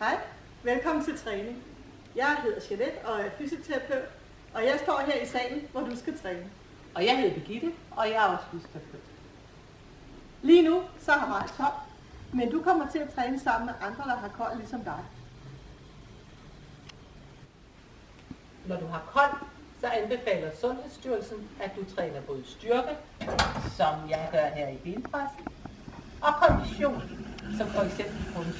Hej, velkommen til træning. Jeg hedder Jeanette og er fysioterapeut, og jeg står her i salen, hvor du skal træne. Og jeg hedder Birgitte, og jeg er også fysioterapeut. Lige nu så har Mark koldt, men du kommer til at træne sammen med andre, der har koldt ligesom dig. Når du har kold, så anbefaler Sundhedsstyrelsen, at du træner både styrke, som jeg gør her i benpres, og kondition, som for eksempel kunst.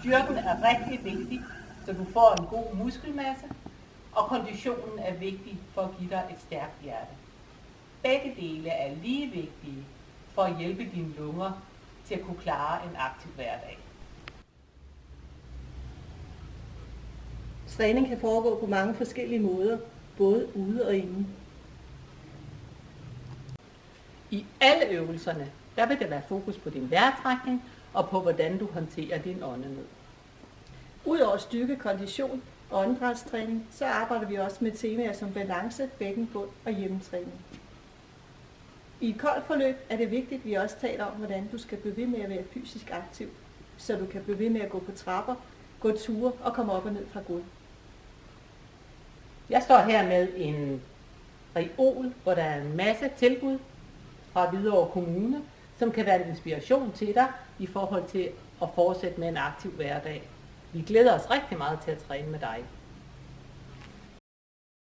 Styrken er rigtig vigtig, så du får en god muskelmasse, og konditionen er vigtig for at give dig et stærkt hjerte. Begge dele er lige vigtige for at hjælpe dine lunger til at kunne klare en aktiv hverdag. Træning kan foregå på mange forskellige måder, både ude og inde. I alle øvelserne, der vil der være fokus på din vejrtrækning og på hvordan du håndterer din åndenød. Udover styrke, kondition og åndedrætstræning, så arbejder vi også med temaer som balance, bækkenbund og hjemmetræning. I et koldt forløb er det vigtigt, at vi også taler om, hvordan du skal blive ved med at være fysisk aktiv, så du kan blive ved med at gå på trapper, gå ture og komme op og ned fra gulvet. Jeg står her med en reol, hvor der er en masse tilbud fra Hvidovre Kommune, som kan være en inspiration til dig i forhold til at fortsætte med en aktiv hverdag. Vi glæder os rigtig meget til at træne med dig.